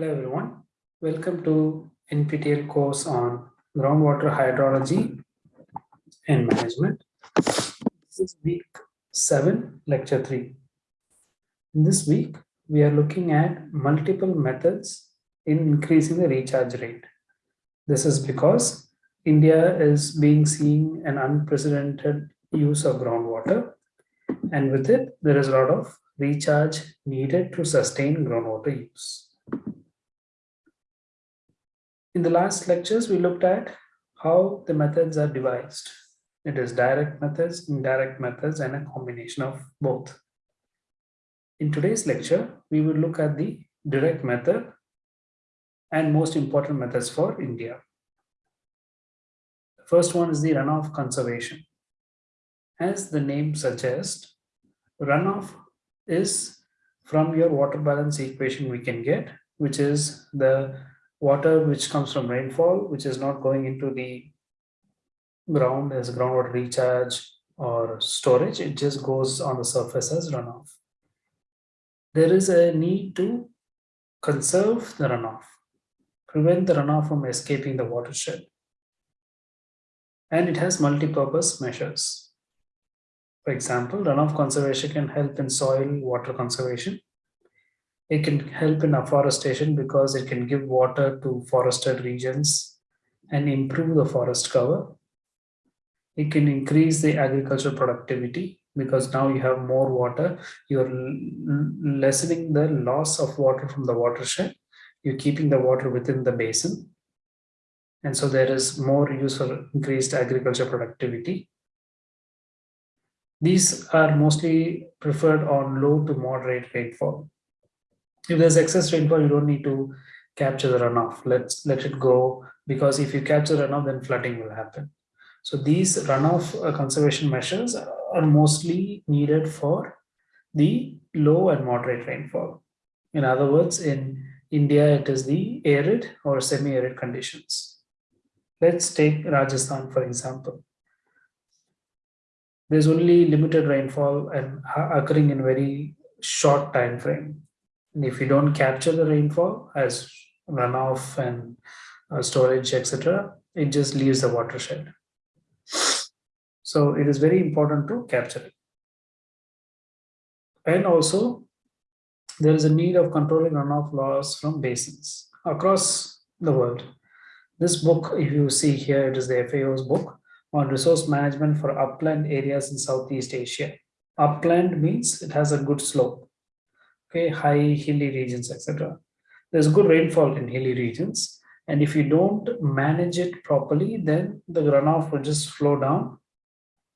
Hello everyone, welcome to NPTEL course on groundwater hydrology and management. This is week 7, lecture 3. In this week, we are looking at multiple methods in increasing the recharge rate. This is because India is being seen an unprecedented use of groundwater and with it there is a lot of recharge needed to sustain groundwater use. In the last lectures, we looked at how the methods are devised. It is direct methods, indirect methods, and a combination of both. In today's lecture, we will look at the direct method and most important methods for India. The first one is the runoff conservation. As the name suggests, runoff is from your water balance equation we can get, which is the water which comes from rainfall, which is not going into the ground as groundwater recharge or storage, it just goes on the surface as runoff. There is a need to conserve the runoff, prevent the runoff from escaping the watershed. And it has multi-purpose measures. For example, runoff conservation can help in soil water conservation, it can help in afforestation because it can give water to forested regions and improve the forest cover. It can increase the agricultural productivity because now you have more water. You're lessening the loss of water from the watershed. You're keeping the water within the basin. And so there is more use for increased agriculture productivity. These are mostly preferred on low to moderate rainfall if there's excess rainfall, you don't need to capture the runoff. Let's let it go because if you capture runoff, then flooding will happen. So these runoff uh, conservation measures are mostly needed for the low and moderate rainfall. In other words, in India, it is the arid or semi-arid conditions. Let's take Rajasthan, for example. There's only limited rainfall and occurring in very short time frame. And if you don't capture the rainfall as runoff and uh, storage, etc., it just leaves the watershed. So it is very important to capture it. And also, there is a need of controlling runoff loss from basins across the world. This book, if you see here, it is the FAO's book on resource management for upland areas in Southeast Asia. Upland means it has a good slope okay, high hilly regions, etc. There's good rainfall in hilly regions. And if you don't manage it properly, then the runoff will just flow down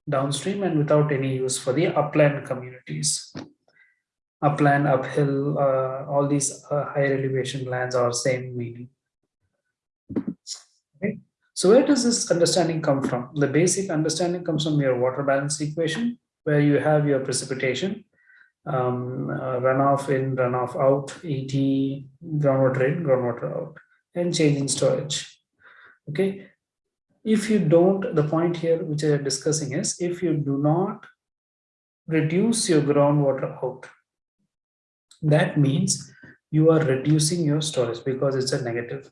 downstream and without any use for the upland communities. Upland, uphill, uh, all these uh, high elevation lands are same meaning. Okay. So where does this understanding come from? The basic understanding comes from your water balance equation, where you have your precipitation, um, uh, runoff in, runoff out, ET, groundwater in, groundwater out, and change in storage. Okay. If you don't, the point here which I am discussing is if you do not reduce your groundwater out, that means you are reducing your storage because it's a negative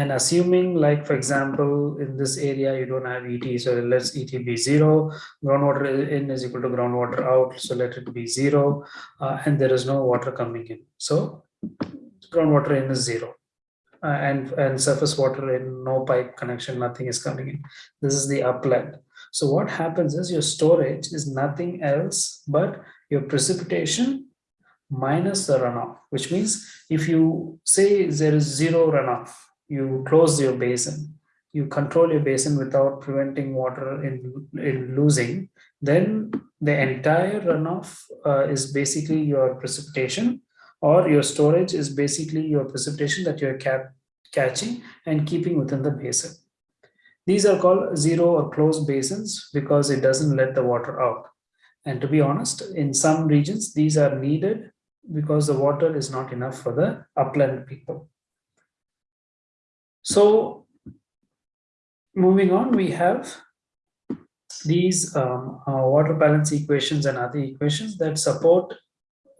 and assuming like for example in this area you don't have et so let's et be zero. Groundwater in is equal to groundwater out so let it be zero uh, and there is no water coming in. So groundwater in is zero. Uh, and and surface water in no pipe connection nothing is coming in. This is the upland. So what happens is your storage is nothing else but your precipitation minus the runoff which means if you say there is zero runoff you close your basin, you control your basin without preventing water in, in losing, then the entire runoff uh, is basically your precipitation or your storage is basically your precipitation that you're cap catching and keeping within the basin. These are called zero or closed basins because it doesn't let the water out. And to be honest, in some regions, these are needed because the water is not enough for the upland people. So moving on, we have these um, uh, water balance equations and other equations that support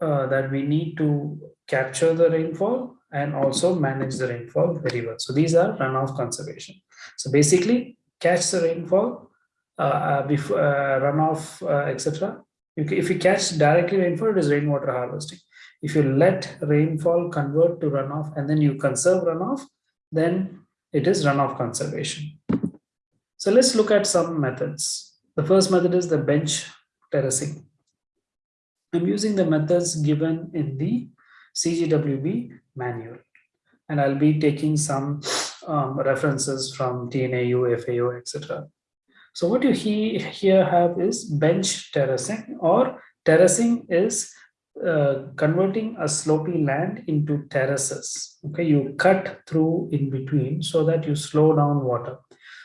uh, that we need to capture the rainfall and also manage the rainfall very well. So these are runoff conservation. So basically catch the rainfall, uh, uh before uh, runoff, uh, etc. If you catch directly rainfall, it is rainwater harvesting. If you let rainfall convert to runoff and then you conserve runoff, then it is runoff conservation. So let's look at some methods. The first method is the bench terracing. I'm using the methods given in the CGWB manual. And I'll be taking some um, references from TNAU, FAO, etc. So what you he, here have is bench terracing or terracing is uh, converting a slopy land into terraces. Okay, you cut through in between so that you slow down water.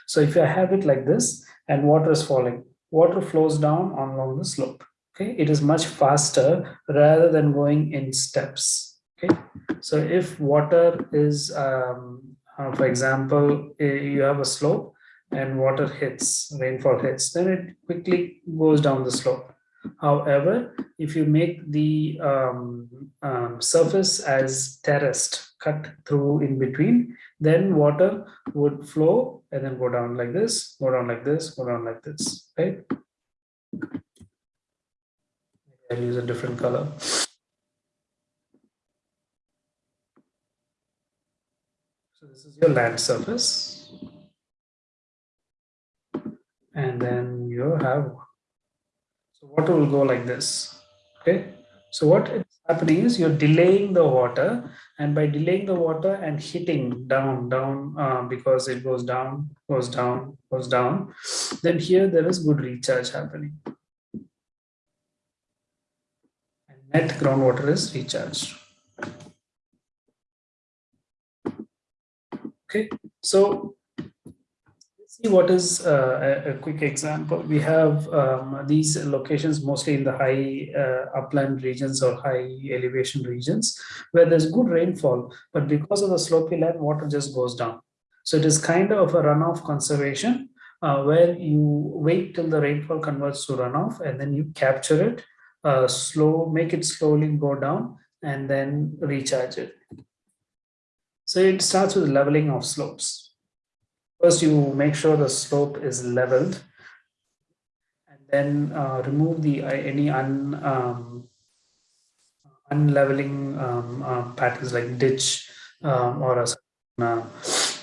So if you have it like this and water is falling, water flows down along the slope. Okay, it is much faster rather than going in steps. Okay, so if water is, um, uh, for example, you have a slope and water hits, rainfall hits, then it quickly goes down the slope. However, if you make the um, um, surface as terraced, cut through in between, then water would flow and then go down like this, go down like this, go down like this, right? I'll use a different color. So this is your land surface. And then you have, so water will go like this, okay? So what is happening is you're delaying the water and by delaying the water and hitting down, down, uh, because it goes down, goes down, goes down, then here there is good recharge happening. And net groundwater is recharged. Okay, so see what is uh, a, quick example. We have um, these locations mostly in the high uh, upland regions or high elevation regions where there's good rainfall, but because of the slopy land, water just goes down. So it is kind of a runoff conservation uh, where you wait till the rainfall converts to runoff and then you capture it, uh, slow, make it slowly go down and then recharge it. So it starts with leveling of slopes. First, you make sure the slope is leveled and then uh, remove the uh, any un, um, unleveling um, uh, patterns like ditch um, or a, uh,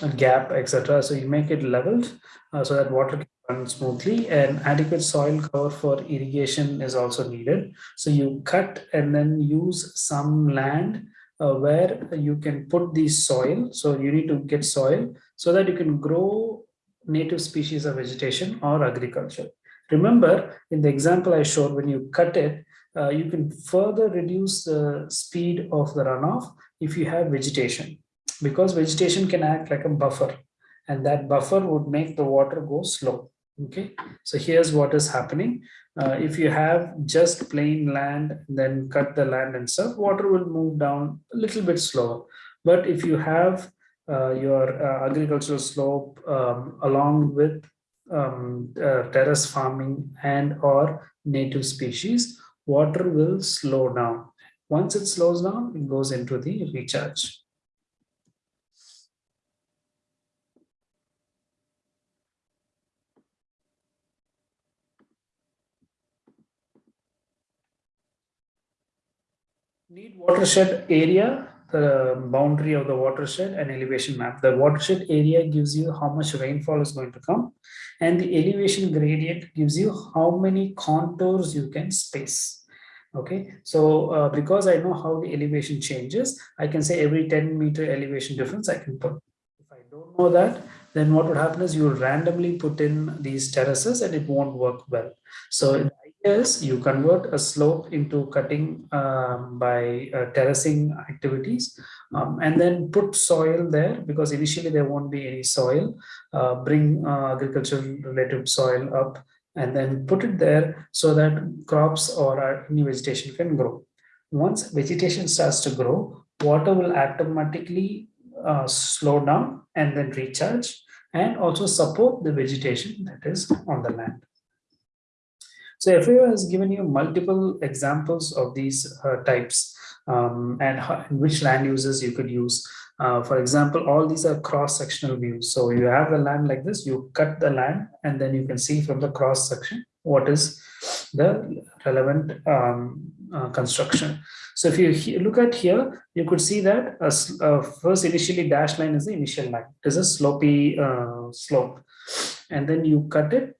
a gap, etc. So you make it leveled uh, so that water can run smoothly and adequate soil cover for irrigation is also needed. So you cut and then use some land where you can put the soil. So you need to get soil so that you can grow native species of vegetation or agriculture. Remember, in the example I showed, when you cut it, uh, you can further reduce the speed of the runoff if you have vegetation, because vegetation can act like a buffer, and that buffer would make the water go slow. Okay, so here's what is happening. Uh, if you have just plain land, then cut the land and stuff, water will move down a little bit slower. But if you have your uh, agricultural slope um, along with um, uh, terrace farming and or native species, water will slow down. Once it slows down, it goes into the recharge. need watershed area, the boundary of the watershed and elevation map. The watershed area gives you how much rainfall is going to come and the elevation gradient gives you how many contours you can space. Okay, so uh, because I know how the elevation changes, I can say every 10 meter elevation difference I can put. If I don't know that, then what would happen is you will randomly put in these terraces and it won't work well. So is you convert a slope into cutting um, by uh, terracing activities um, and then put soil there because initially there won't be any soil. Uh, bring uh, agricultural related soil up and then put it there so that crops or new vegetation can grow. Once vegetation starts to grow water will automatically uh, slow down and then recharge and also support the vegetation that is on the land So FAO has given you multiple examples of these uh, types um, and how, which land uses you could use. Uh, for example, all these are cross-sectional views. So you have the land like this, you cut the land, and then you can see from the cross-section what is the relevant um, uh, construction. So if you look at here, you could see that a, a first initially dashed line is the initial line. It is a slopy uh, slope. And then you cut it,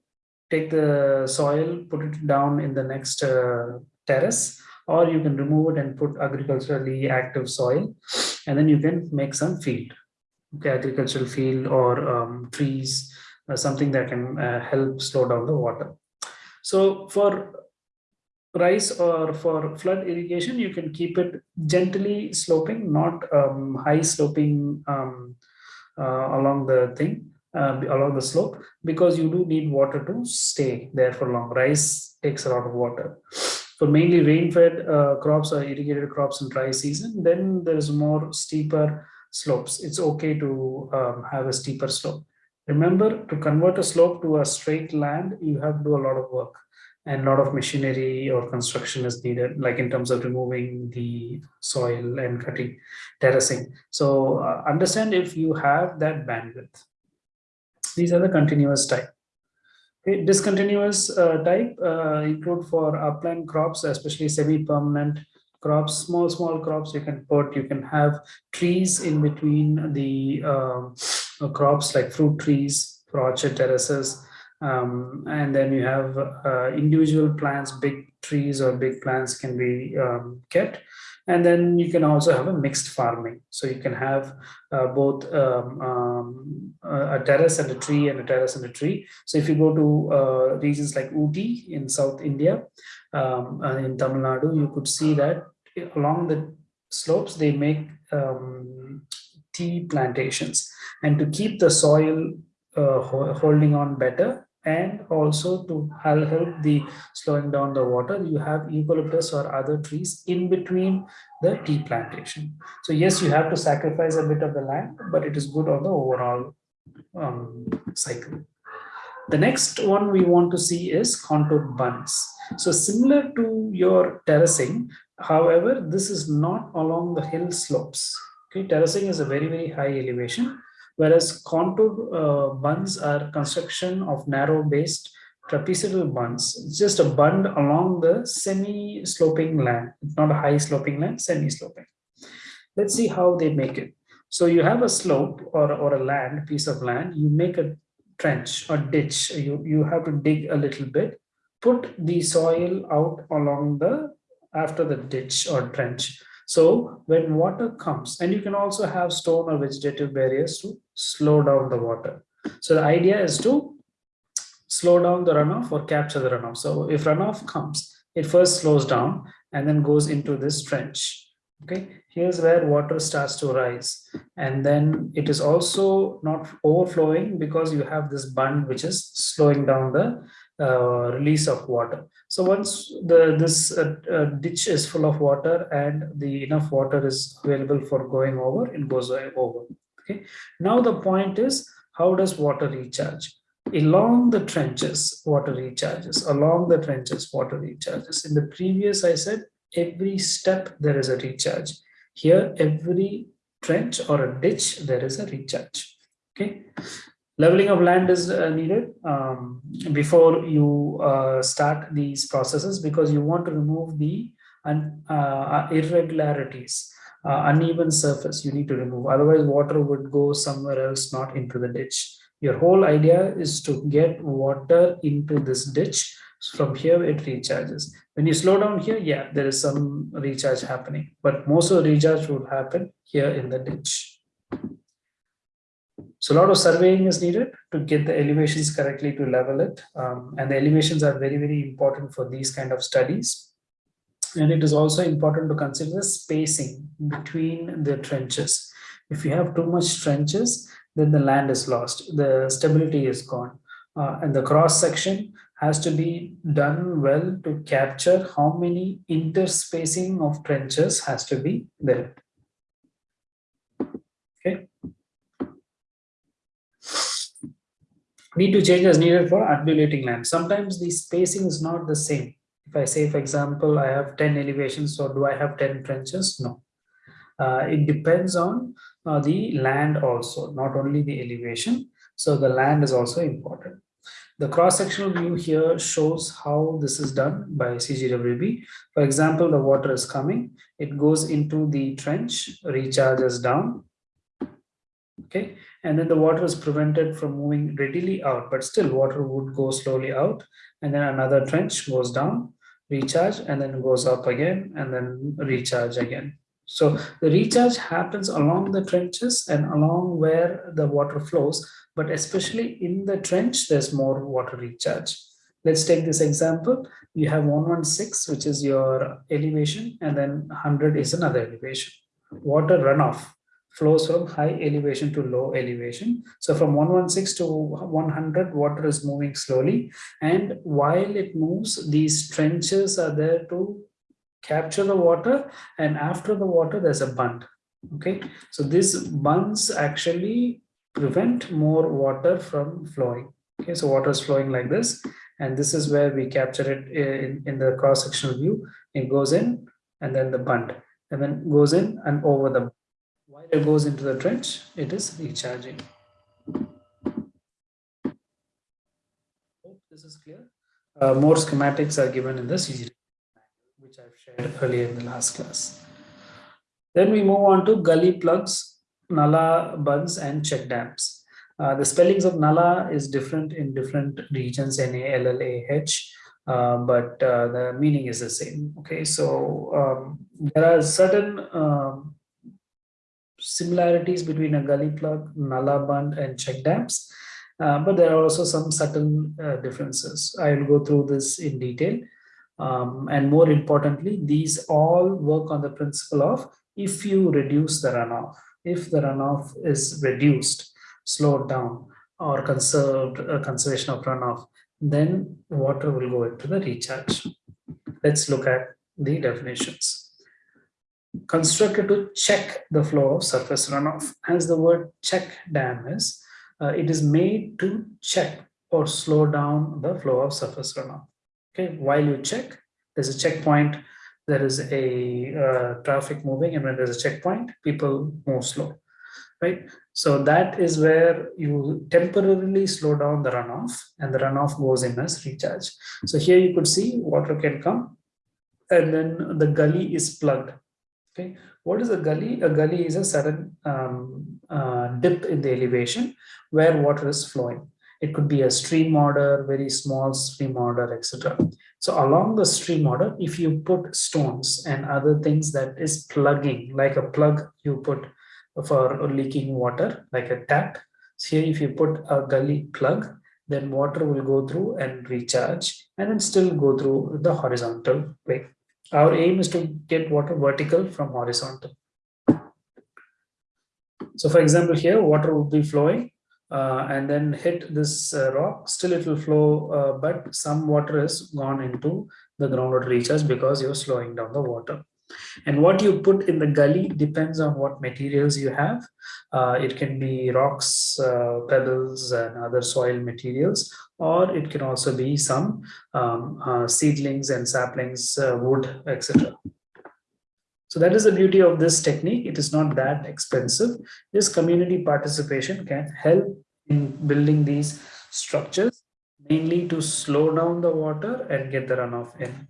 take the soil, put it down in the next uh, terrace, or you can remove it and put agriculturally active soil, and then you can make some field, okay, agricultural field or um, trees, uh, something that can uh, help slow down the water. So for rice or for flood irrigation, you can keep it gently sloping, not um, high sloping um, uh, along the thing, uh, along the slope, because you do need water to stay there for long. Rice takes a lot of water. For mainly rain-fed uh, crops or irrigated crops in dry season, then there is more steeper slopes. It's okay to um, have a steeper slope. Remember, to convert a slope to a straight land, you have to do a lot of work and a lot of machinery or construction is needed, like in terms of removing the soil and cutting, terracing. So uh, understand if you have that bandwidth. These are the continuous type. Okay, discontinuous uh, type uh, include for upland crops, especially semi-permanent crops, small, small crops you can put, you can have trees in between the um, crops like fruit trees, for orchard terraces, um, and then you have uh, individual plants, big trees or big plants can be um, kept. And then you can also have a mixed farming. So you can have uh, both um, um a terrace and a tree and a terrace and a tree. So if you go to uh, regions like Ooty in South India, um, uh, in Tamil Nadu, you could see that along the slopes, they make um, tea plantations. And to keep the soil uh, holding on better, and also to help the slowing down the water you have eucalyptus or other trees in between the tea plantation. So yes you have to sacrifice a bit of the land but it is good on the overall um, cycle. The next one we want to see is contoured bunds so similar to your terracing however this is not along the hill slopes. Okay terracing is a very very high elevation whereas contour uh, bunds are construction of narrow based trapezoidal bunds. It's just a bund along the semi-sloping land. It's not a high sloping land, semi-sloping. Let's see how they make it. So you have a slope or, or a land, piece of land, you make a trench or ditch. You, you have to dig a little bit, put the soil out along the, after the ditch or trench. So when water comes, and you can also have stone or vegetative barriers to slow down the water. So the idea is to slow down the runoff or capture the runoff. So if runoff comes, it first slows down and then goes into this trench. Okay, here's where water starts to rise. And then it is also not overflowing because you have this bund which is slowing down the uh, release of water. So once the this uh, uh, ditch is full of water and the enough water is available for going over, it goes over. Okay. Now the point is, how does water recharge? Along the trenches, water recharges. Along the trenches, water recharges. In the previous, I said every step there is a recharge. Here, every trench or a ditch, there is a recharge. Okay leveling of land is uh, needed um, before you uh, start these processes because you want to remove the un, uh, irregularities uh, uneven surface you need to remove. Otherwise water would go somewhere else not into the ditch. Your whole idea is to get water into this ditch. From here it recharges. When you slow down here yeah there is some recharge happening but most of the recharge would happen here in the ditch so a lot of surveying is needed to get the elevations correctly to level it. Um, and the elevations are very, very important for these kind of studies. And it is also important to consider the spacing between the trenches. If you have too much trenches, then the land is lost. The stability is gone. Uh, and the cross section has to be done well to capture how many interspacing of trenches has to be there. Okay. Need to change as needed for undulating land. Sometimes the spacing is not the same. If I say, for example, I have 10 elevations, so do I have 10 trenches? No. Uh, it depends on uh, the land also, not only the elevation. So the land is also important. The cross-sectional view here shows how this is done by CGWB. For example, the water is coming, it goes into the trench, recharges down, okay, and then the water is prevented from moving readily out, but still water would go slowly out, and then another trench goes down, recharge, and then goes up again, and then recharge again. So the recharge happens along the trenches and along where the water flows, but especially in the trench, there's more water recharge. Let's take this example. You have 116, which is your elevation, and then 100 is another elevation. Water runoff flows from high elevation to low elevation. So from 116 to 100, water is moving slowly. And while it moves, these trenches are there to capture the water. And after the water there's a bund. Okay? So these bunds actually prevent more water from flowing. Okay? So water is flowing like this. And this is where we capture it eh, in, in the cross-sectional view. It goes in and then the bund. And then goes in and over the while it goes into the trench it is recharging hope this is clear uh, more schematics are given in the CG which I've shared earlier in the last class. Then we move on to gully plugs, Nala bunds and check dams. Uh, the spellings of Nala is different in different regions, N-A-L-L-A-H, uh, but uh, the meaning is the same. Okay, so um, there are certain um, similarities between a gully plug, Nala bund and check dams, uh, but there are also some subtle uh, differences. I will go through this in detail. Um, and more importantly, these all work on the principle of if you reduce the runoff, if the runoff is reduced, slowed down, or conserved uh, conservation of runoff, then water will go into the recharge. Let's look at the definitions. Constructed to check the flow of surface runoff. As the word check dam is, uh, it is made to check or slow down the flow of surface runoff. Okay while you check there's a checkpoint there is a uh, traffic moving and when there's a checkpoint people move slow right? So that is where you temporarily slow down the runoff and the runoff goes in as recharge. So here you could see water can come and then the gully is plugged okay what is a gully a gully is a sudden um, uh, dip in the elevation where water is flowing it could be a stream order, very small stream order, etc. So along the stream order, if you put stones and other things that is plugging, like a plug you put for leaking water, like a tap. So here, if you put a gully plug, then water will go through and recharge and then still go through the horizontal way. Our aim is to get water vertical from horizontal. So for example, here water will be flowing uh, and then hit this uh, rock, still it will flow, uh, but some water has gone into the groundwater recharge because you're slowing down the water. And what you put in the gully depends on what materials you have. Uh, it can be rocks, uh, pebbles, and other soil materials, or it can also be some um, uh, seedlings and saplings, wood, etc. So that is the beauty of this technique. It is not that expensive. This community participation can help in building these structures, mainly to slow down the water and get the runoff in.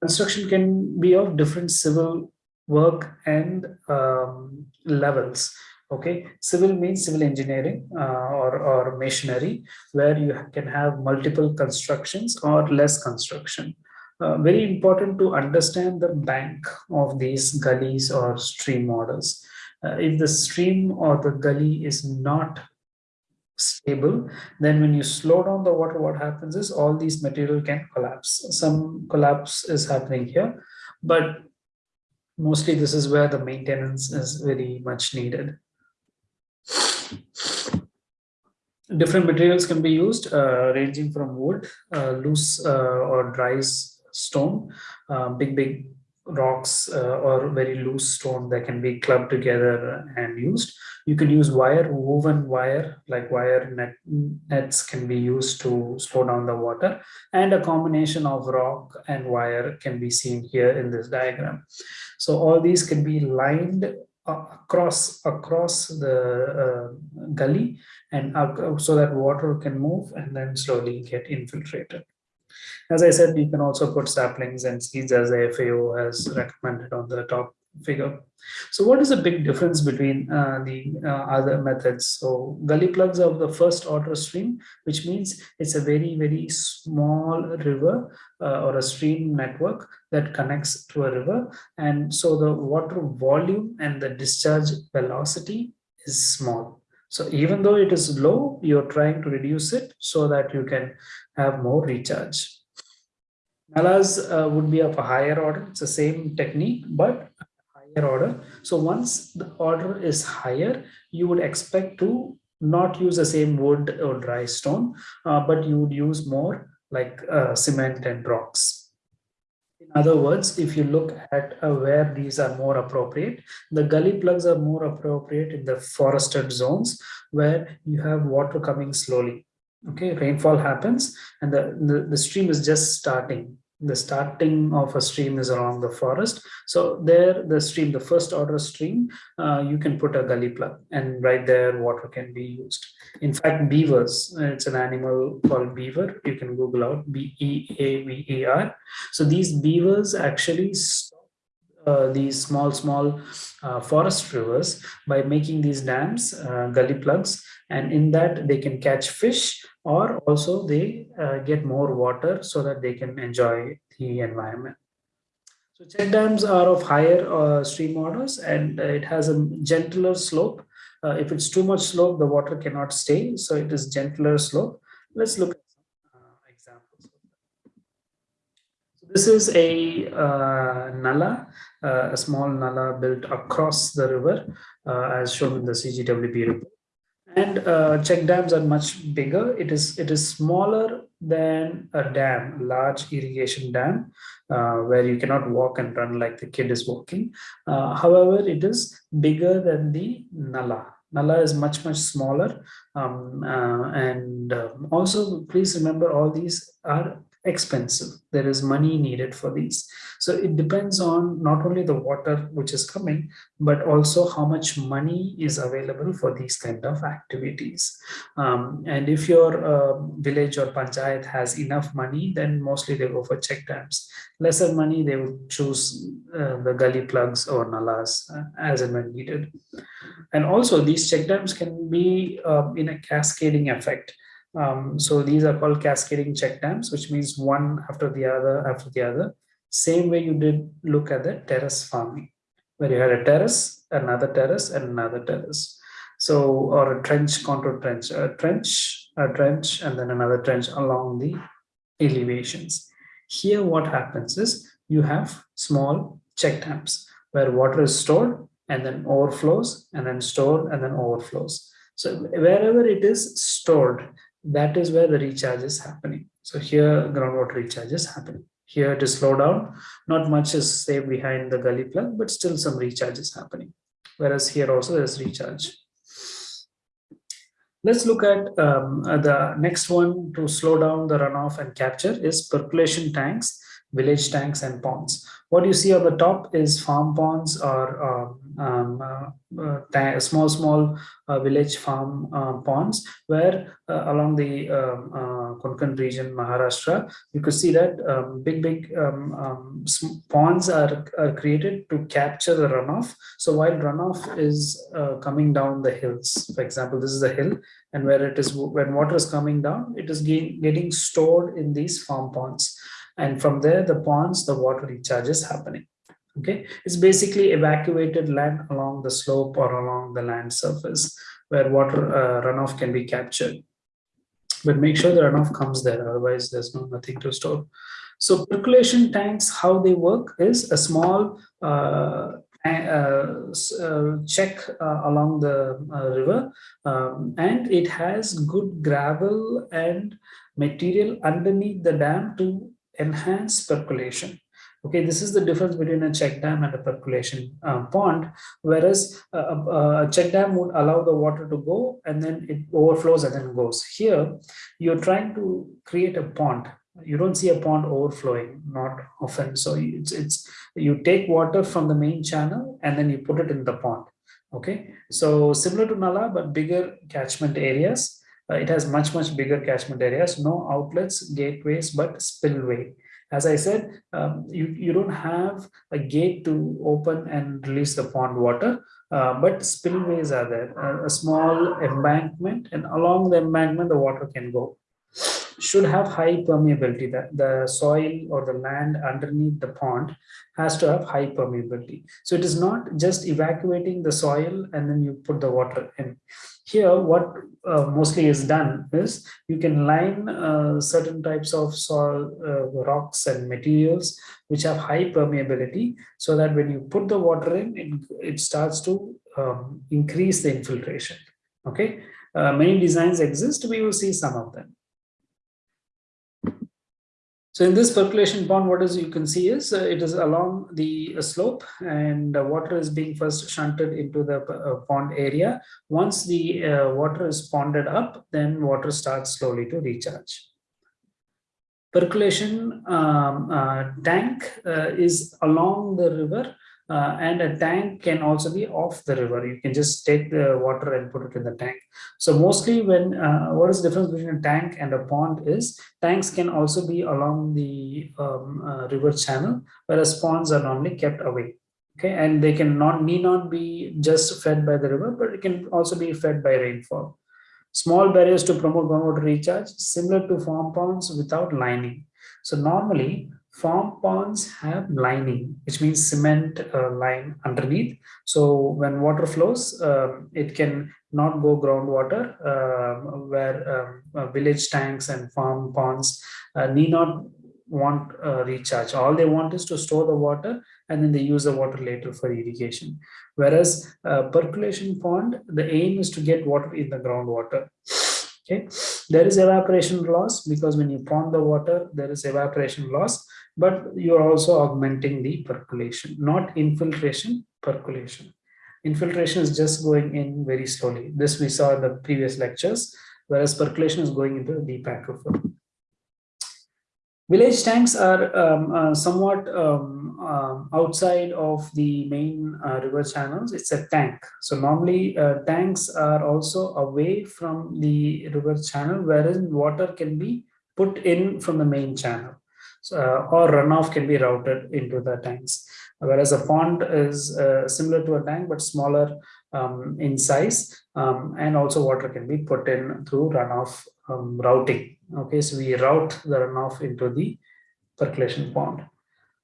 Construction can be of different civil work and um, levels. Okay, civil means civil engineering uh, or, or masonry, where you can have multiple constructions or less construction uh, very important to understand the bank of these gullies or stream models. Uh, if the stream or the gully is not stable, then when you slow down the water, what happens is all these material can collapse. Some collapse is happening here, but mostly this is where the maintenance is very much needed. Different materials can be used, uh, ranging from wood, uh, loose uh, or dry stone, uh, big, big rocks uh, or very loose stone that can be clubbed together and used. You can use wire, woven wire, like wire net, nets can be used to slow down the water. And a combination of rock and wire can be seen here in this diagram. So all these can be lined across across the uh, gully and uh, so that water can move and then slowly get infiltrated. As I said, you can also put saplings and seeds as the FAO has recommended on the top figure. So what is the big difference between uh, the uh, other methods? So gully plugs are the first order stream, which means it's a very, very small river uh, or a stream network that connects to a river. And so the water volume and the discharge velocity is small. So even though it is low, you're trying to reduce it so that you can have more recharge. Nalas uh, would be of a higher order. It's the same technique, but higher order. So once the order is higher, you would expect to not use the same wood or dry stone, uh, but you would use more like uh, cement and rocks. In other words, if you look at uh, where these are more appropriate, the gully plugs are more appropriate in the forested zones where you have water coming slowly okay rainfall happens and the, the, the stream is just starting. The starting of a stream is along the forest. So there the stream the first order stream uh, you can put a gully plug and right there water can be used. In fact beavers it's an animal called beaver. You can google out b-e-a-v-e-r so these beavers actually uh, these small small uh, forest rivers by making these dams uh, gully plugs and in that they can catch fish or also they uh, get more water so that they can enjoy the environment. So check dams are of higher uh, stream orders and uh, it has a gentler slope. Uh, if it's too much slope, the water cannot stay. So it is gentler slope. Let's look at some uh, examples. So this is a uh, nala, a small nala built across the river as shown in the CGWB report and uh, check dams are much bigger. It is it is smaller than a dam, large irrigation dam, uh, where you cannot walk and run like the kid is walking. Uh, however, it is bigger than the Nala. Nala is much, much smaller. Um, uh, and um, also, please remember all these are expensive. There is money needed for these. So it depends on not only the water which is coming, but also how much money is available for these kind of activities. Um, and if your uh, village or panchayat has enough money, then mostly they go for check dams. Lesser money, they would choose uh, the gully plugs or nalas uh, as and when needed. And also these check dams can be uh, in a cascading effect. Um, so these are called cascading check dams, which means one after the other after the other. Same way you did look at the terrace farming, where you had a terrace, another terrace, and another terrace. So, or a trench contour trench, a trench, a trench, and then another trench along the elevations. Here, what happens is you have small check dams where water is stored and then overflows and then stored and then overflows. So wherever it is stored, that is where the recharge is happening. So here groundwater recharge is happening. Here to slow down, not much is saved behind the gully plug, but still some recharge is happening. Whereas here also there's recharge. Let's look at um, the next one to slow down the runoff and capture is percolation tanks, village tanks and ponds. What you see on the top is farm ponds or um, um, uh, uh, small, small uh, village farm uh, ponds where uh, along the um, uh, Konkan region, Maharashtra, you could see that um, big, big um, um, ponds are, are, created to capture the runoff. So while runoff is coming down the hills, for example, this is a hill and where it is, when water is coming down, it is getting stored in these farm ponds. And from there, the ponds, the water recharge is happening. Okay? It's basically evacuated land along the slope or along the land surface where water uh, runoff can be captured. But make sure the runoff comes there otherwise there's no nothing to store. So percolation tanks how they work is a small uh, uh, uh, check uh, along the uh, river um, and it has good gravel and material underneath the dam to enhance percolation Okay, this is the difference between a check dam and a percolation uh, pond, whereas a, a, a, check dam would allow the water to go and then it overflows and then goes. Here, you're trying to create a pond. You don't see a pond overflowing, not often. So it's, it's you take water from the main channel and then you put it in the pond. Okay, so similar to Nala, but bigger catchment areas. Uh, it has much, much bigger catchment areas, no outlets, gateways, but spillway. As I said, um, you, you don't have a gate to open and release the pond water, uh, but spillways are there, a, a small embankment and along the embankment, the water can go should have high permeability. That the soil or the land underneath the pond has to have high permeability. So it is not just evacuating the soil and then you put the water in. Here, what uh, mostly is done is you can line uh, certain types of soil, uh, rocks and materials which have high permeability so that when you put the water in, it, it starts to um, increase the infiltration. Okay, uh, many designs exist, we will see some of them. So in this percolation pond, what is you can see is uh, it is along the uh, slope and uh, water is being first shunted into the uh, pond area. Once the uh, water is ponded up, then water starts slowly to recharge. Percolation um, uh, tank is along the river uh, and a tank can also be off the river. You can just take the water and put it in the tank. So mostly when, uh, what is the difference between a tank and a pond is, tanks can also be along the um, uh, river channel, whereas ponds are normally kept away. Okay, and they can not need not be just fed by the river, but it can also be fed by rainfall. Small barriers to promote groundwater recharge, similar to farm ponds without lining. So normally farm ponds have lining, which means cement uh, line underneath. So when water flows, uh, it can not go groundwater, uh, where um, uh, village tanks and farm ponds uh, need not want uh, recharge. All they want is to store the water and then they use the water later for irrigation. Whereas percolation pond, the aim is to get water in the groundwater. Okay, there is evaporation loss because when you pond the water, there is evaporation loss but you're also augmenting the percolation, not infiltration, percolation. Infiltration is just going in very slowly. This we saw in the previous lectures, whereas percolation is going into the deep aquifer. Village tanks are um, uh, somewhat um, uh, outside of the main uh, river channels. It's a tank. So normally uh, tanks are also away from the river channel, wherein water can be put in from the main channel uh, or runoff can be routed into the tanks. Whereas a pond is uh, similar to a tank, but smaller um, in size, um, and also water can be put in through runoff um, routing. Okay, so we route the runoff into the percolation pond.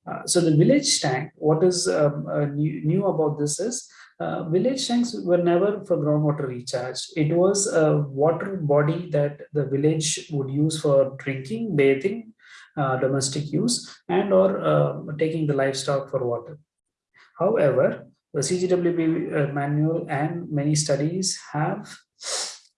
Uh, so the village tank, what is um, uh, new, new, about this is uh, village tanks were never for groundwater recharge. It was a water body that the village would use for drinking, bathing, domestic use and or uh, taking the livestock for water. However, the CGWB uh, manual and many studies have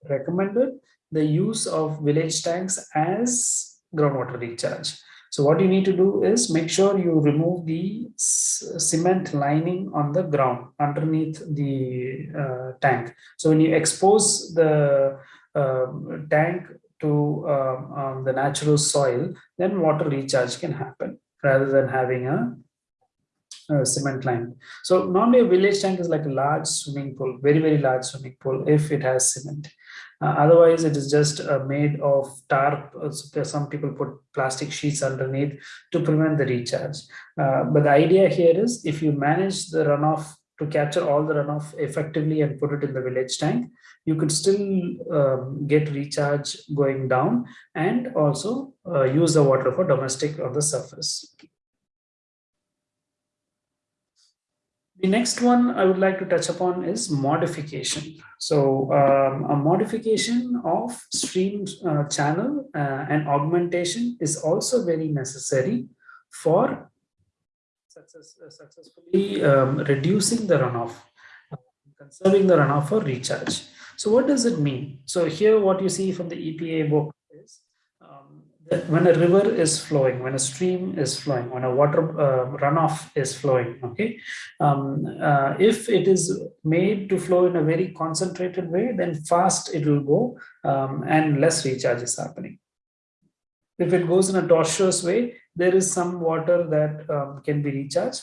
recommended the use of village tanks as groundwater recharge. So what you need to do is make sure you remove the cement lining on the ground underneath the uh, tank. So when you expose the uh, tank to um, um, the natural soil, then water recharge can happen rather than having a, a, cement line. So normally a village tank is like a large swimming pool, very, very large swimming pool if it has cement. Uh, otherwise, it is just uh, made of tarp. Uh, some people put plastic sheets underneath to prevent the recharge. Uh, but the idea here is if you manage the runoff to capture all the runoff effectively and put it in the village tank, you could still um, get recharge going down and also uh, use the water for domestic on the surface. The next one I would like to touch upon is modification. So um, a modification of stream uh, channel uh, and augmentation is also very necessary for success, uh, successfully um, reducing the runoff, uh, conserving the runoff for recharge. So what does it mean? So here what you see from the EPA book is um, when a river is flowing, when a stream is flowing, when a water uh, runoff is flowing, okay, um, uh, if it is made to flow in a very concentrated way, then fast it will go um, and less recharge is happening. If it goes in a tortuous way, there is some water that um, can be recharged.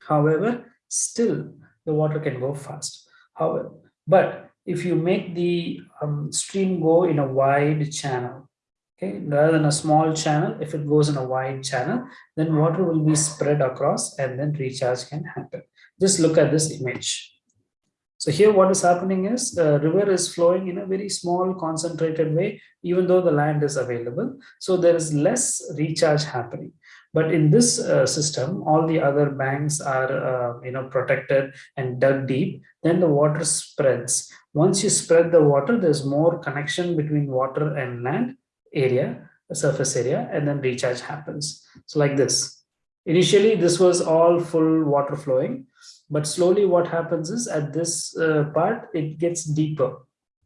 However, still the water can go fast. However, but if you make the um, stream go in a wide channel, okay rather than a small channel if it goes in a wide channel then water will be spread across and then recharge can happen. Just look at this image. So here what is happening is the river is flowing in a very small concentrated way even though the land is available. So there is less recharge happening. But in this uh, system all the other banks are uh, you know protected and dug deep then the water spreads once you spread the water there's more connection between water and land area, surface area, and then recharge happens. So like this. Initially, this was all full water flowing, but slowly what happens is at this uh, part, it gets deeper.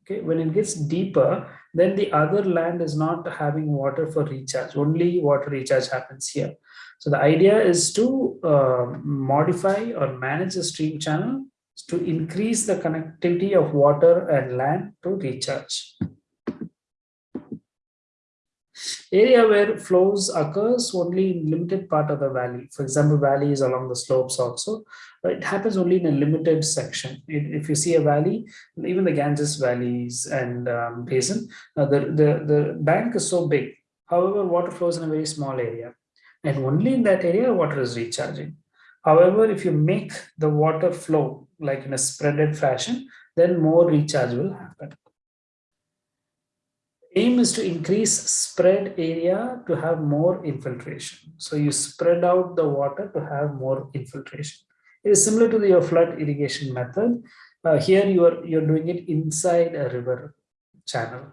Okay, when it gets deeper, then the other land is not having water for recharge. Only water recharge happens here. So the idea is to uh, modify or manage the stream channel to increase the connectivity of water and land to recharge. Area where flows occurs only in limited part of the valley. For example, valleys along the slopes also. It happens only in a limited section. It, if you see a valley, even the Ganges valleys and um, basin, uh, the, the, the bank is so big. However, water flows in a very small area. And only in that area, water is recharging. However, if you make the water flow like in a spreaded fashion, then more recharge will happen aim is to increase spread area to have more infiltration. So you spread out the water to have more infiltration. It is similar to the, your flood irrigation method. Uh, here you are you're doing it inside a river channel.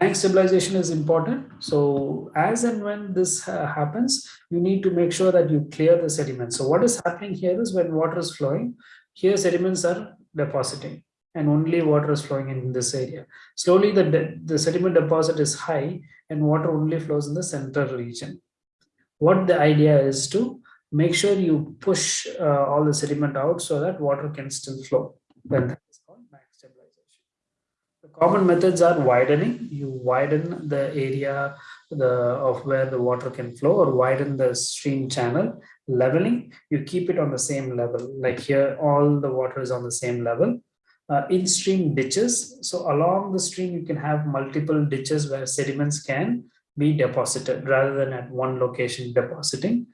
Bank stabilization is important. So as and when this uh, happens, you need to make sure that you clear the sediments. So what is happening here is when water is flowing, here sediments are depositing and only water is flowing in this area. Slowly the, the sediment deposit is high and water only flows in the central region. What the idea is to make sure you push uh, all the sediment out so that water can still flow. Then that is called bank stabilization. The common methods are widening. You widen the area the, of where the water can flow or widen the stream channel. Leveling, you keep it on the same level. Like here, all the water is on the same level uh, in-stream ditches. So along the stream, you can have multiple ditches where sediments can be deposited rather than at one location depositing.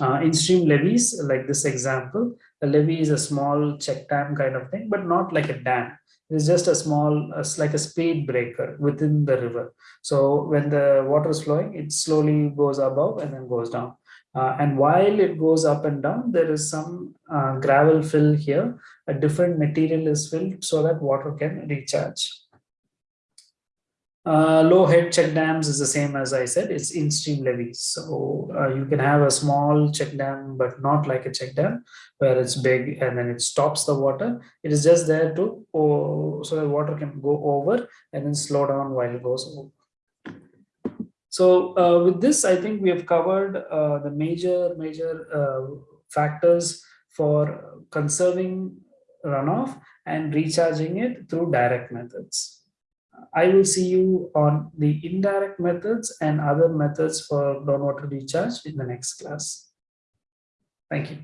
Uh, in-stream levees, like this example, a levee is a small check dam kind of thing, but not like a dam. It's just a small, it's like a speed breaker within the river. So when the water is flowing, it slowly goes above and then goes down. Uh, and while it goes up and down, there is some uh, gravel fill here. A different material is filled so that water can recharge. Uh, low head check dams is the same as I said, it's in-stream levees. So uh, you can have a small check dam, but not like a check dam where it's big and then it stops the water. It is just there to, oh, so that water can go over and then slow down while it goes over. So uh, with this, I think we have covered uh, the major, major uh, factors for conserving runoff and recharging it through direct methods. I will see you on the indirect methods and other methods for groundwater recharge in the next class. Thank you.